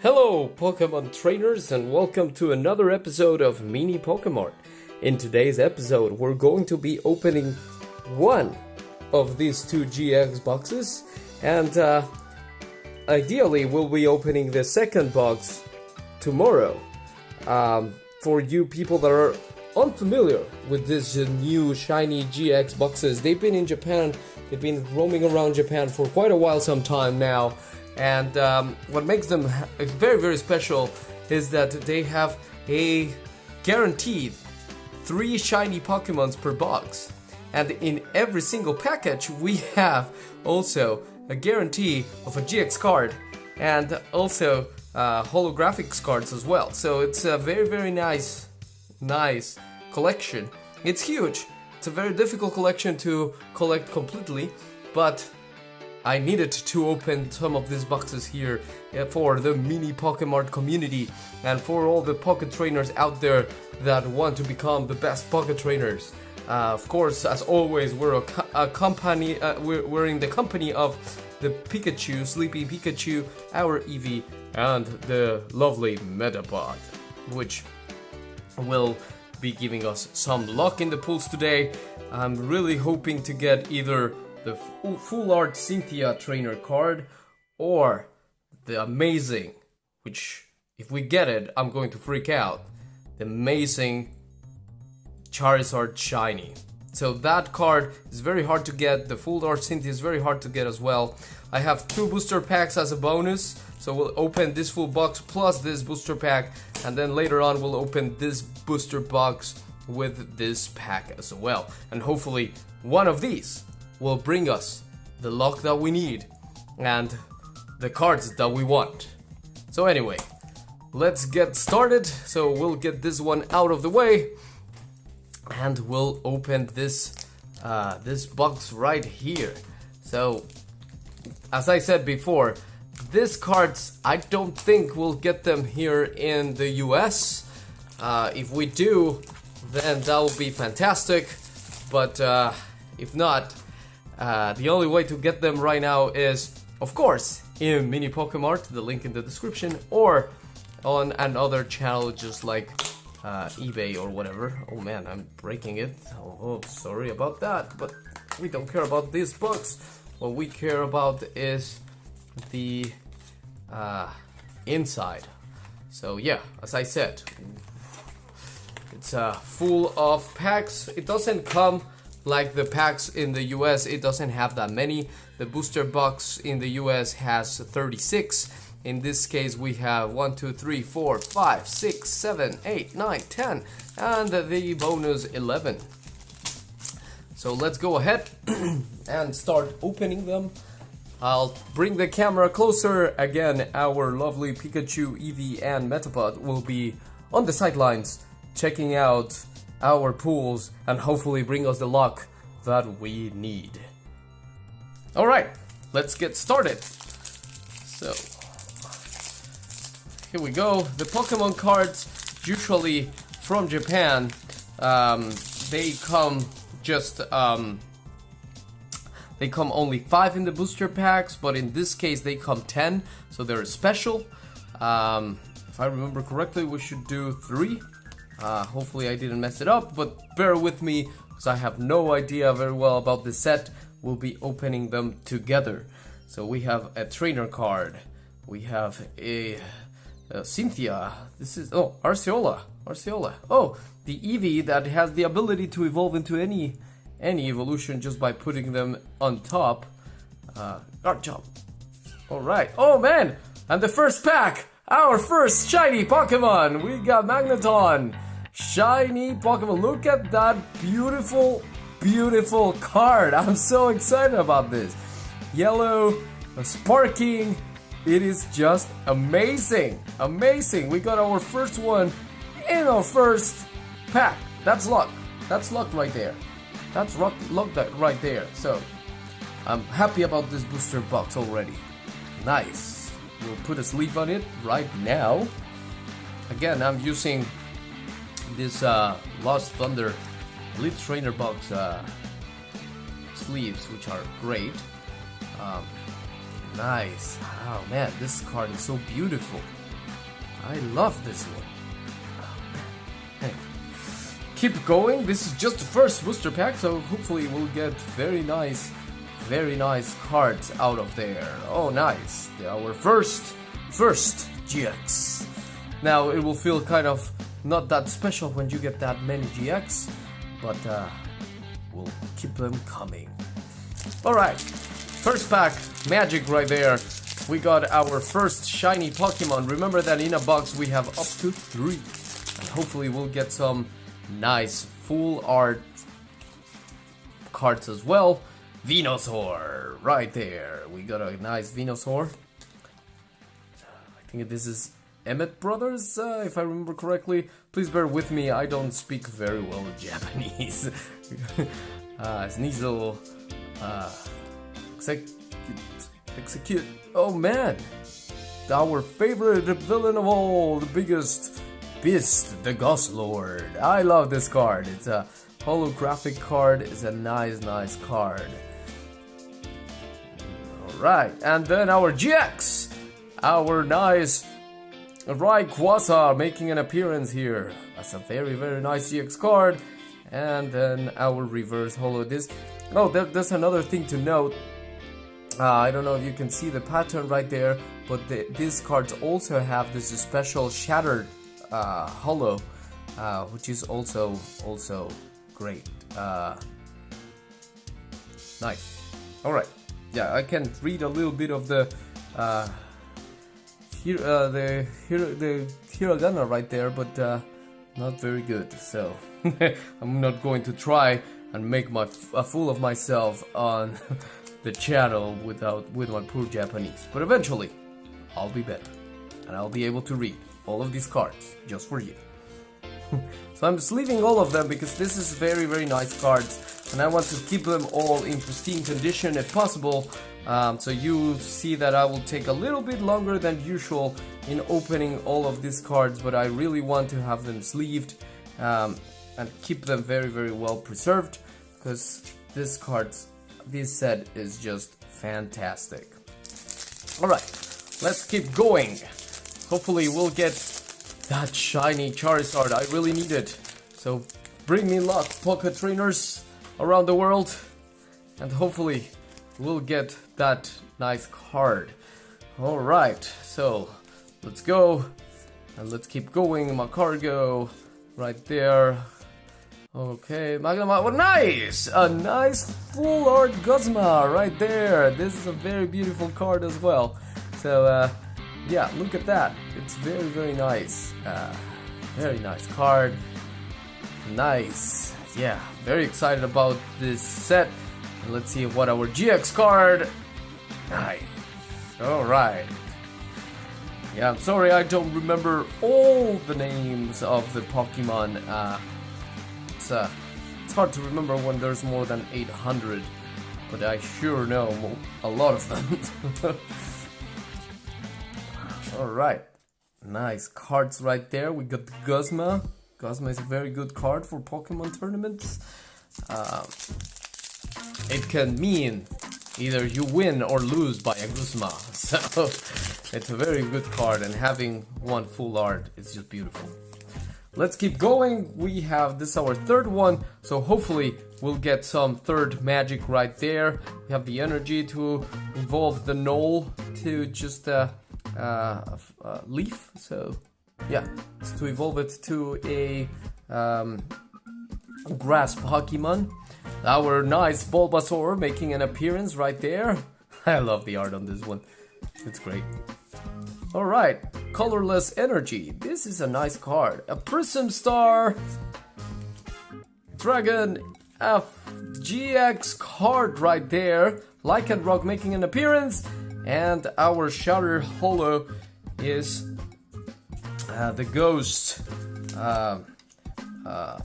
Hello, Pokemon trainers, and welcome to another episode of Mini Pokemon. In today's episode, we're going to be opening one of these two GX boxes, and uh, ideally, we'll be opening the second box tomorrow. Um, for you people that are unfamiliar with these new shiny GX boxes, they've been in Japan, they've been roaming around Japan for quite a while, some time now. And um, what makes them very, very special is that they have a guaranteed three shiny Pokemons per box. And in every single package, we have also a guarantee of a GX card and also uh, holographics cards as well. So it's a very, very nice, nice collection. It's huge. It's a very difficult collection to collect completely, but I needed to open some of these boxes here for the mini Pokemon community and for all the pocket trainers out there that want to become the best pocket trainers. Uh, of course, as always, we're a, a company. Uh, we're, we're in the company of the Pikachu, Sleepy Pikachu, our Eevee, and the lovely Metapod, which will be giving us some luck in the pools today. I'm really hoping to get either the full, art Cynthia trainer card or the amazing, which if we get it, I'm going to freak out. The amazing Charizard Shiny. So that card is very hard to get. The full art Cynthia is very hard to get as well. I have two booster packs as a bonus. So we'll open this full box plus this booster pack, and then later on we'll open this booster box with this pack as well. And hopefully one of these will bring us the luck that we need and the cards that we want. So anyway, let's get started. So we'll get this one out of the way and we'll open this uh, this box right here. So as I said before, these cards I don't think we'll get them here in the US. Uh, if we do, then that will be fantastic. But uh, if not, uh, the only way to get them right now is, of course, in Mini Pokemart, the link in the description, or on another channel just like uh, eBay or whatever. Oh man, I'm breaking it. Oh, oh, sorry about that, but we don't care about these bugs. What we care about is the uh, inside. So yeah, as I said, it's uh, full of packs. It doesn't come like the packs in the US. It doesn't have that many. The booster box in the US has 36. In this case, we have 1, 2, 3, 4, 5, 6, 7, 8, 9, 10, and the bonus 11. So let's go ahead and start opening them. I'll bring the camera closer. Again, our lovely Pikachu, Eevee, and Metapod will be on the sidelines checking out our pools and hopefully bring us the luck that we need. Alright, let's get started. So, here we go. The Pokemon cards, usually from Japan, um, they come just um, they come only 5 in the booster packs, but in this case they come 10, so they're special. Um, if I remember correctly, we should do 3. Uh, hopefully I didn't mess it up, but bear with me, because I have no idea very well about this set. We'll be opening them together. So we have a trainer card. We have a, a Cynthia. This is, oh, Acerola. Acerola. Oh, the Eevee that has the ability to evolve into any any evolution just by putting them on top. Uh, job. Alright. Oh man! And the first pack! Our first shiny Pokemon! We got Magneton! Shiny Pokemon. Look at that beautiful, beautiful card. I'm so excited about this. Yellow, sparking. It is just amazing. Amazing. We got our first one in our first pack. That's luck. That's luck right there. That's luck, luck that right there. So I'm happy about this booster box already. Nice. We'll put a sleeve on it right now. Again, I'm using this uh, Lost Thunder Elite Trainer box uh, sleeves, which are great. Um, nice. Oh man, this card is so beautiful. I love this one. Hey, keep going. This is just the first booster pack, so hopefully we'll get very nice, very nice cards out of there. Oh, nice. Our first, first GX. Now it will feel kind of not that special when you get that many GX, but uh, we'll keep them coming. Alright, first pack, magic right there. We got our first shiny Pokemon. Remember that in a box we have up to three. And hopefully we'll get some nice full art cards as well. Venusaur, right there. We got a nice Venusaur. I think this is Emmett Brothers, uh, if I remember correctly. Please bear with me, I don't speak very well Japanese. uh, Sneasel, uh, execute, execute. Oh man, our favorite villain of all, the biggest beast, the Ghost Lord. I love this card. It's a holographic card. It's a nice, nice card. Alright, and then our GX, our nice Rayquaza making an appearance here. That's a very, very nice GX card. And then our reverse holo disc. Oh, there, there's another thing to note. Uh, I don't know if you can see the pattern right there, but the, these cards also have this special shattered uh, holo, uh, which is also also great. Uh, nice. All right. Yeah, I can read a little bit of the uh, here, uh, the here the hiragana right there, but uh, not very good. So I'm not going to try and make my a fool of myself on the channel without with my poor Japanese. But eventually, I'll be better, and I'll be able to read all of these cards just for you. so I'm just leaving all of them because this is very very nice cards, and I want to keep them all in pristine condition if possible. Um, so you see that I will take a little bit longer than usual in opening all of these cards, but I really want to have them sleeved um, and keep them very very well preserved because this cards this set is just fantastic. Alright, let's keep going. Hopefully we'll get that shiny Charizard. I really need it. So bring me luck, Pocket Trainers around the world. And hopefully we'll get that nice card. Alright, so let's go. And let's keep going. My cargo right there. Okay, Magnum, oh, nice! A nice full art Guzma right there. This is a very beautiful card as well. So, uh, yeah, look at that. It's very, very nice. Uh, very nice card. Nice. Yeah, very excited about this set. Let's see what our GX card. Nice. Alright. Yeah, I'm sorry I don't remember all the names of the Pokemon. Uh, it's, uh, it's hard to remember when there's more than 800, but I sure know a lot of them. Alright. Nice cards right there. We got the Guzma. Guzma is a very good card for Pokemon tournaments. Um, it can mean either you win or lose by a Guzma. So it's a very good card and having one full art is just beautiful. Let's keep going. We have this our third one, so hopefully we'll get some third magic right there. We have the energy to evolve the knoll to just uh, uh, uh, leaf. So yeah, to evolve it to a um, grass Pokemon. Our nice Bulbasaur making an appearance right there. I love the art on this one. It's great. Alright, Colorless Energy. This is a nice card. A Prism Star Dragon FGX card right there. Lycanroc making an appearance. And our Shatter Holo is uh, the Ghost. Uh, uh,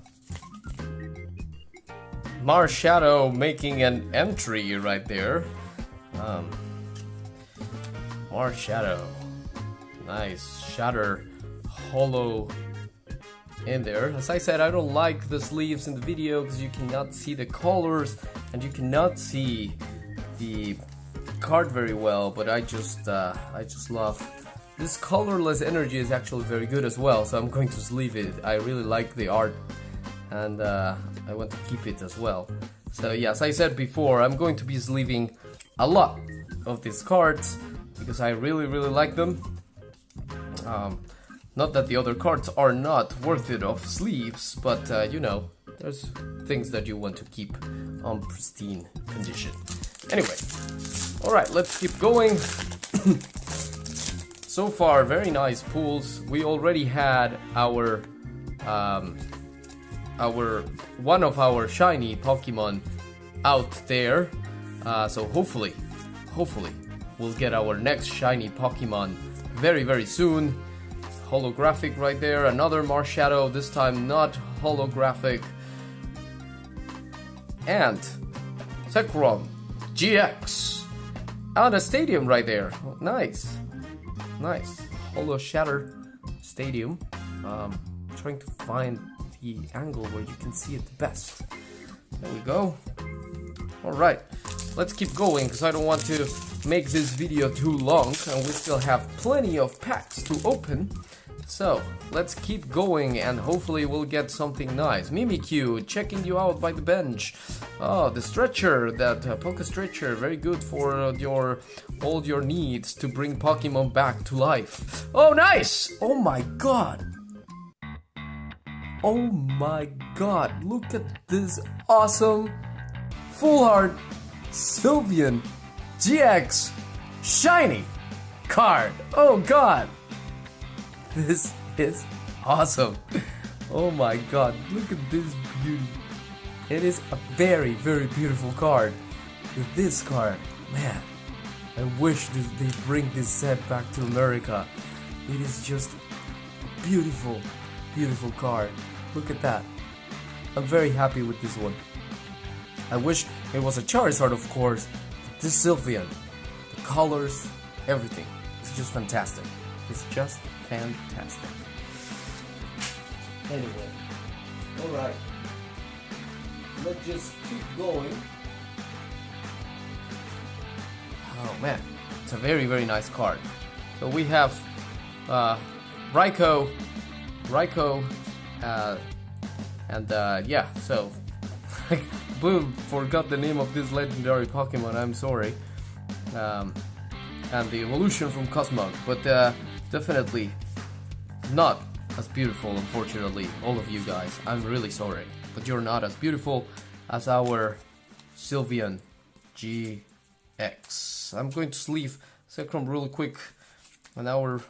Marshadow making an entry right there. Um, Marshadow. Nice. Shatter Hollow in there. As I said, I don't like the sleeves in the video because you cannot see the colors and you cannot see the card very well, but I just uh, I just love this colorless energy is actually very good as well, so I'm going to sleeve it. I really like the art and uh, I want to keep it as well. So yes, I said before, I'm going to be sleeving a lot of these cards because I really really like them. Um, not that the other cards are not worth it of sleeves, but uh, you know, there's things that you want to keep on pristine condition. Anyway, alright, let's keep going. so far, very nice pools. We already had our um, our one of our shiny Pokemon out there. Uh, so hopefully, hopefully, we'll get our next shiny Pokemon very very soon. Holographic right there, another Marshadow, this time not holographic. And Zekrom GX. And a stadium right there. Nice. Nice. Holo Shatter Stadium. Um, trying to find the angle where you can see it best. There we go. Alright, let's keep going because I don't want to make this video too long and we still have plenty of packs to open. So, let's keep going and hopefully we'll get something nice. Mimikyu, checking you out by the bench. Oh, the stretcher, that uh, Poke Stretcher, very good for uh, your all your needs to bring Pokemon back to life. Oh, nice! Oh my god! Oh my god, look at this awesome full art Sylveon GX shiny card. Oh god. This is awesome. Oh my god, look at this beauty. It is a very, very beautiful card. With this card, man, I wish they bring this set back to America. It is just beautiful, beautiful card. Look at that. I'm very happy with this one. I wish it was a Charizard, of course. But this Sylveon, the colors, everything. It's just fantastic. It's just fantastic. Anyway, alright. Let's just keep going. Oh man, it's a very, very nice card. So we have uh, Raikou, Raikou uh, and uh, yeah, so I forgot the name of this legendary Pokemon. I'm sorry. Um, and the evolution from Cosmog, but uh, definitely not as beautiful, unfortunately. All of you guys, I'm really sorry, but you're not as beautiful as our Sylveon GX. I'm going to sleeve Zekrom real quick on our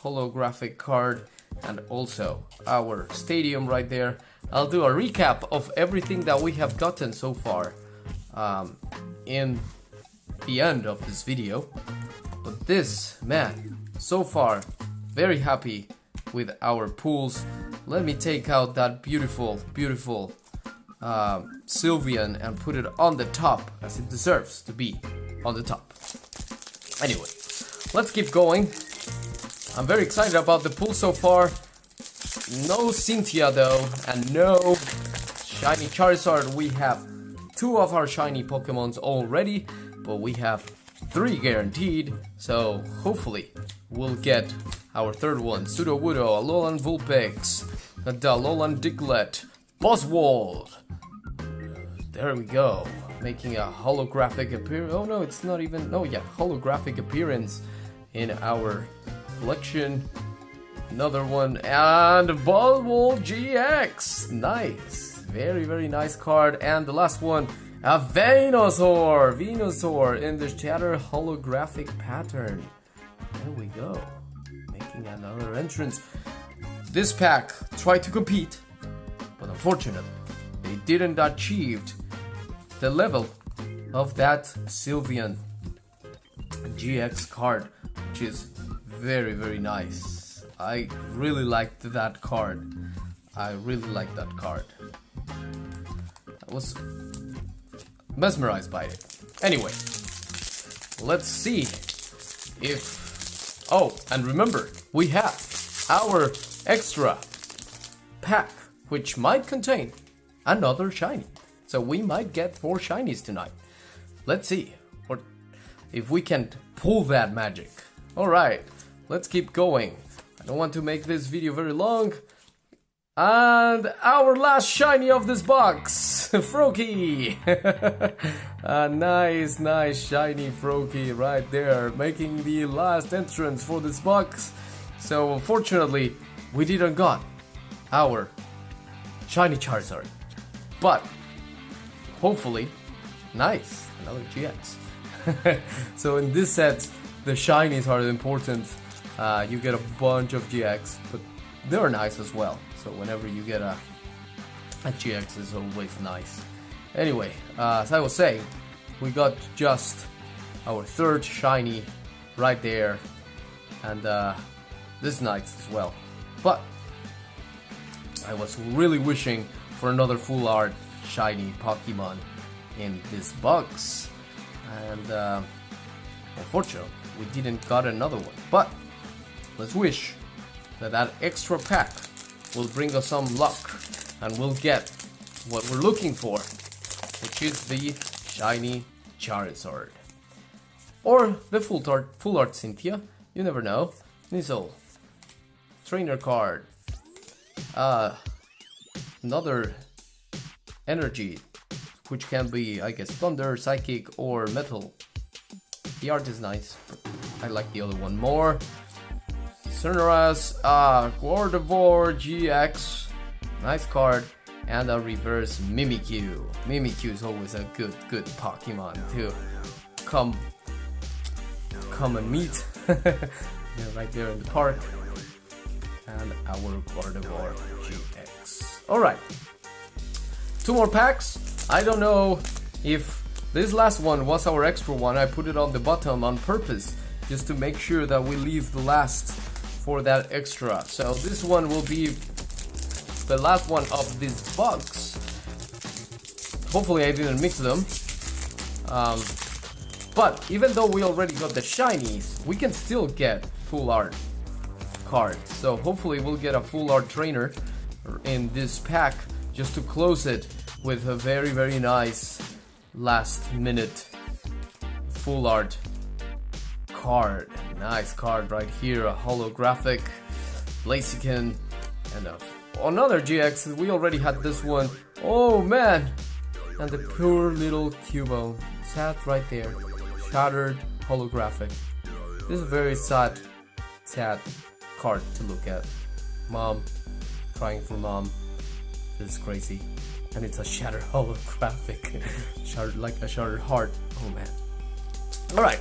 holographic card and also our stadium right there. I'll do a recap of everything that we have gotten so far um, in the end of this video. But this, man, so far, very happy with our pools. Let me take out that beautiful, beautiful uh, Sylveon and put it on the top as it deserves to be on the top. Anyway, let's keep going. I'm very excited about the pool so far. No Cynthia though, and no Shiny Charizard. We have two of our shiny Pokemons already, but we have three guaranteed, so hopefully we'll get our third one. Sudowoodo, Alolan Vulpix, Alolan Diglett, Buzzwole. There we go, making a holographic appearance. Oh no, it's not even, oh yeah, holographic appearance in our collection. Another one, and Buzzwole GX. Nice. Very, very nice card. And the last one, a Venusaur. Venusaur in the Shatter holographic pattern. There we go. Making another entrance. This pack tried to compete, but unfortunately, they didn't achieve the level of that Sylveon GX card, which is very very nice. I really liked that card. I really liked that card. I was mesmerized by it. Anyway let's see if oh and remember we have our extra pack which might contain another shiny. So we might get four shinies tonight. Let's see or if we can pull that magic. All right let's keep going. I don't want to make this video very long. And our last shiny of this box, Froakie! A nice, nice shiny Froakie right there, making the last entrance for this box. So unfortunately, we didn't got our shiny Charizard. But, hopefully, nice, another GX. so in this set, the shinies are important. Uh, you get a bunch of GX, but they're nice as well. So whenever you get a, a GX is always nice. Anyway, uh, as I was saying, we got just our third shiny right there. And uh, this nice as well. But I was really wishing for another full art shiny Pokemon in this box. And uh, unfortunately, we didn't got another one. But let's wish that that extra pack will bring us some luck and we'll get what we're looking for, which is the shiny Charizard. Or the full art, full art Cynthia, you never know. Nizzle, trainer card, uh, another energy, which can be, I guess, thunder, psychic, or metal. The art is nice, I like the other one more. Cernurus, uh, Gardevoir GX, nice card, and a reverse Mimikyu. Mimikyu is always a good, good Pokemon to come, come and meet. right there in the park. And our Gardevoir GX. Alright, two more packs. I don't know if this last one was our extra one. I put it on the bottom on purpose just to make sure that we leave the last for that extra. So this one will be the last one of this box. Hopefully I didn't mix them. Um, but even though we already got the shinies, we can still get full art cards. So hopefully we'll get a full art trainer in this pack just to close it with a very very nice last minute full art card. Nice card right here, a holographic Blaziken and a, another GX. We already had this one. Oh man! And the poor little Cubone sat right there, shattered holographic. This is a very sad, sad card to look at. Mom, crying for mom. This is crazy. And it's a shattered holographic. shattered like a shattered heart. Oh man. Alright.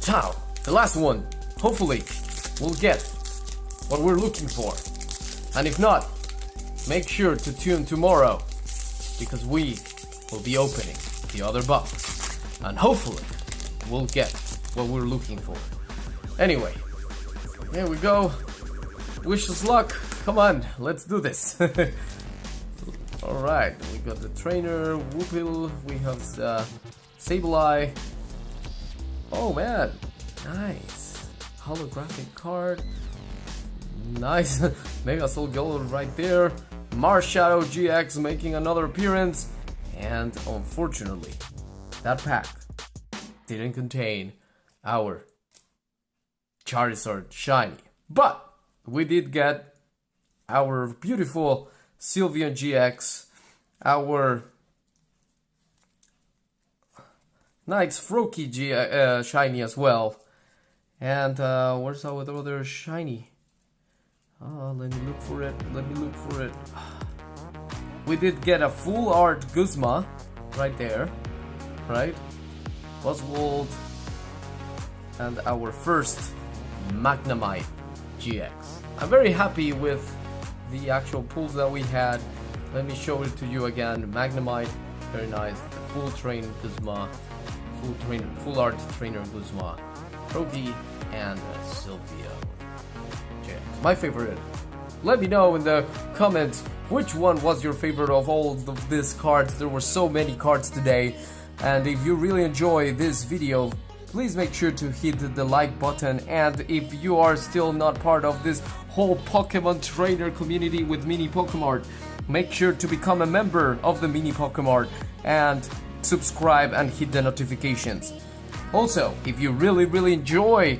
Ciao. The last one. Hopefully, we'll get what we're looking for. And if not, make sure to tune tomorrow because we will be opening the other box. And hopefully, we'll get what we're looking for. Anyway, here we go. Wish us luck. Come on, let's do this. Alright, we got the trainer, Whoopil, we have uh, Sableye. Oh man, nice. Holographic card. Nice. Mega Soul Gold right there. Marshadow GX making another appearance. And unfortunately, that pack didn't contain our Charizard Shiny. But we did get our beautiful Sylveon GX, our nice Froakie uh, Shiny as well. And uh, where's our other Shiny? Oh, let me look for it, let me look for it. We did get a full art Guzma right there, right? Buzzwole and our first Magnemite GX. I'm very happy with the actual pulls that we had. Let me show it to you again. Magnemite, very nice. Full train Guzma, full train, full art trainer Guzma, Froakie, and Sylveon. GX. My favorite. Let me know in the comments which one was your favorite of all of these cards. There were so many cards today. And if you really enjoy this video, please make sure to hit the like button and if you are still not part of this whole Pokemon trainer community with Mini Pokemart, make sure to become a member of the Mini Pokemart and subscribe and hit the notifications. Also, if you really really enjoy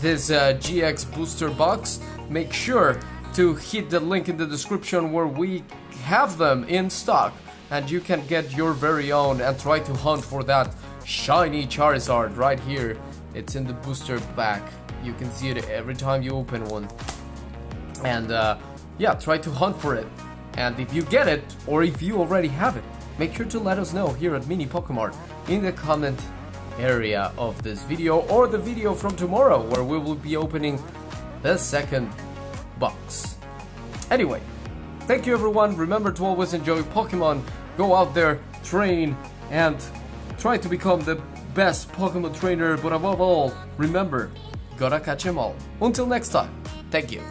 this uh, GX booster box, make sure to hit the link in the description where we have them in stock and you can get your very own and try to hunt for that shiny Charizard right here. It's in the booster pack. You can see it every time you open one. And uh, yeah, try to hunt for it. And if you get it, or if you already have it, make sure to let us know here at Mini Pokemart in the comment area of this video or the video from tomorrow where we will be opening the second box. Anyway, thank you everyone. Remember to always enjoy Pokemon. Go out there, train, and try to become the best Pokemon trainer. But above all, remember, gotta catch 'em all. Until next time, thank you.